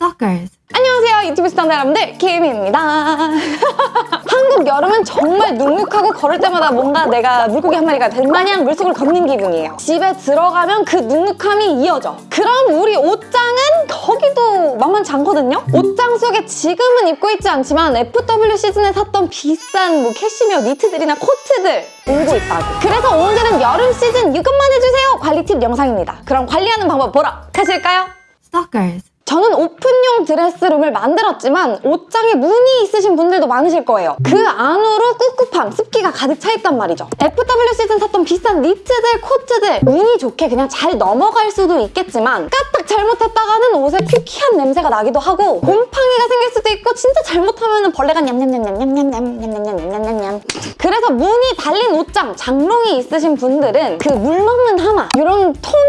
Stalkers. 안녕하세요 유튜브 시청자 여러분들 김입니다. 한국 여름은 정말 눅눅하고 걸을 때마다 뭔가 내가 물고기 한 마리가 된 마냥 물속을 걷는 기분이에요. 집에 들어가면 그 눅눅함이 이어져. 그럼 우리 옷장은 거기도 만만치 않거든요? 옷장 속에 지금은 입고 있지 않지만 FW 시즌에 샀던 비싼 뭐 캐시미어 니트들이나 코트들 울고 있다고. 그래서 오늘은 여름 시즌 이것만 해주세요. 관리 팁 영상입니다. 그럼 관리하는 방법 보러 가실까요? Stalkers. 저는 오픈형 드레스룸을 만들었지만 옷장에 문이 있으신 분들도 많으실 거예요. 그 안으로 꿉꿉함, 습기가 가득 차 있단 말이죠. FW 시즌 샀던 비싼 니트들, 코트들 운이 좋게 그냥 잘 넘어갈 수도 있겠지만 까딱 잘못했다가는 옷에 퀴퀴한 냄새가 나기도 하고 곰팡이가 생길 수도 있고 진짜 잘못하면 벌레가 냠냠냠냠냠냠냠냠냠냠냠냠 그래서 문이 달린 옷장, 장롱이 있으신 분들은 그 물 먹는 하마 이런 통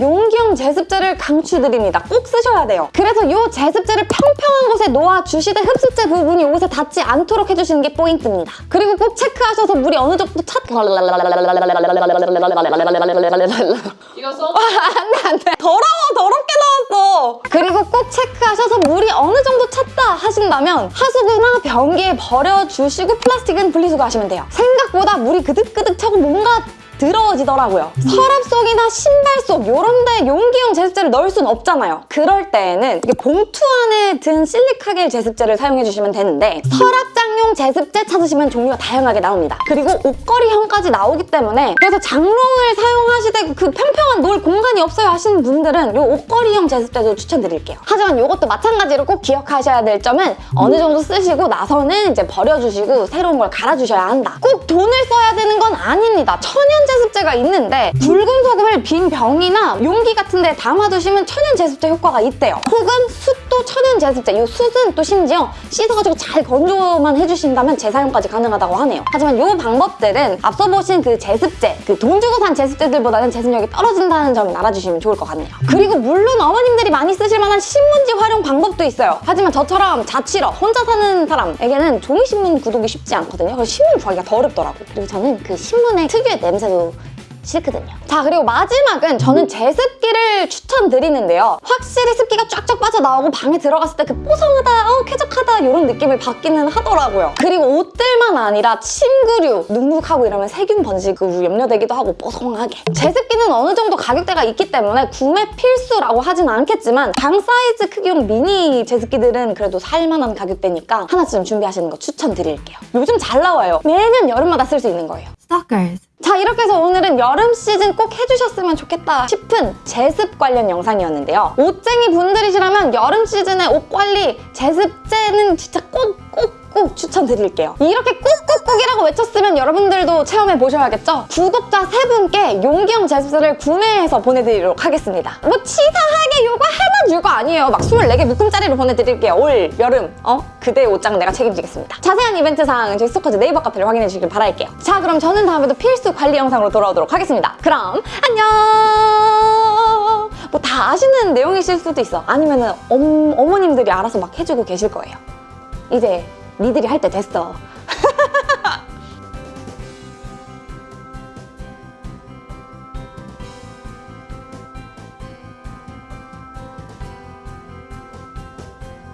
용기형 제습제를 강추드립니다. 꼭 쓰셔야 돼요. 그래서 이 제습제를 평평한 곳에 놓아주시되 흡수제 부분이 옷에 닿지 않도록 해주시는 게 포인트입니다. 그리고 꼭 체크하셔서 물이 어느 정도 찼... 이거 써? 안돼 안돼 더러워 더럽게 나왔어 그리고 꼭 체크하셔서 물이 어느 정도 찼다 하신다면 하수구나 변기에 버려주시고 플라스틱은 분리수거하시면 돼요 생각보다 물이 그득그득 차고 뭔가 더러워지더라고요. 서랍 속이나 신발 속 이런 데 용기용 제습제를 넣을 순 없잖아요. 그럴 때에는 이게 봉투 안에 든 실리카겔 제습제를 사용해 주시면 되는데 서랍장용 제습제 찾으시면 종류가 다양하게 나옵니다. 그리고 옷걸이형까지 나오기 때문에 그래서 장롱을 사용하시되 그 평평한 놓을 공간이 없어요 하시는 분들은 이 옷걸이형 제습제도 추천드릴게요. 하지만 이것도 마찬가지로 꼭 기억하셔야 될 점은 어느 정도 쓰시고 나서는 이제 버려주시고 새로운 걸 갈아주셔야 한다. 꼭 돈을 써야 되는 건 아닙니다. 천연 제습제가 있는데 붉은 소금을 빈 병이나 용기 같은 데 담아두시면 천연 제습제 효과가 있대요. 혹은 숯 도 천연 제습제. 이 숯은 또 심지어 씻어가지고 잘 건조만 해주신다면 재사용까지 가능하다고 하네요. 하지만 이 방법들은 앞서 보신 그 제습제, 그 돈 주고 산 제습제들보다는 제습력이 떨어진다는 점을 알아주시면 좋을 것 같네요. 그리고 물론 어머님들이 많이 쓰실 만한 신문지 활용 방법도 있어요. 하지만 저처럼 자취러, 혼자 사는 사람에게는 종이신문 구독이 쉽지 않거든요. 그래서 신문 구하기가 더 어렵더라고. 그리고 저는 그 신문의 특유의 냄새도 싫거든요. 자 그리고 마지막은 저는 제습기를 추천드리는데요. 확실히 습기가 쫙쫙 빠져나오고 방에 들어갔을 때 그 뽀송하다, 어, 쾌적하다 이런 느낌을 받기는 하더라고요. 그리고 옷들만 아니라 침구류, 눅눅하고 이러면 세균 번지고 염려되기도 하고 뽀송하게. 제습기는 어느 정도 가격대가 있기 때문에 구매 필수라고 하진 않겠지만 방 사이즈 크기용 미니 제습기들은 그래도 살만한 가격대니까 하나쯤 준비하시는 거 추천드릴게요. 요즘 잘 나와요. 매년 여름마다 쓸 수 있는 거예요. Stalkers. 자 이렇게 해서 오늘은 여름 시즌 꼭 해주셨으면 좋겠다 싶은 제습 관련 영상이었는데요. 옷쟁이 분들이시라면 여름 시즌에 옷 관리 제습제는 진짜 꼭 꼭 꼭 추천드릴게요. 이렇게 꾹꾹꾹이라고 외쳤으면 여러분들도 체험해 보셔야겠죠? 구독자 세 분께 용기형 제습제를 구매해서 보내드리도록 하겠습니다. 뭐 치사하게 요거 하나 줄거 아니에요. 막 24개 묶음짜리로 보내드릴게요. 올, 여름, 어? 그대의 옷장 내가 책임지겠습니다. 자세한 이벤트 사항은 저희 스토커즈 네이버 카페를 확인해 주시길 바랄게요. 자 그럼 저는 다음에도 필수 관리 영상으로 돌아오도록 하겠습니다. 그럼 안녕! 뭐 다 아시는 내용이실 수도 있어. 아니면은 엄, 어머님들이 알아서 막 해주고 계실 거예요. 이제 니들이 할 때 됐어.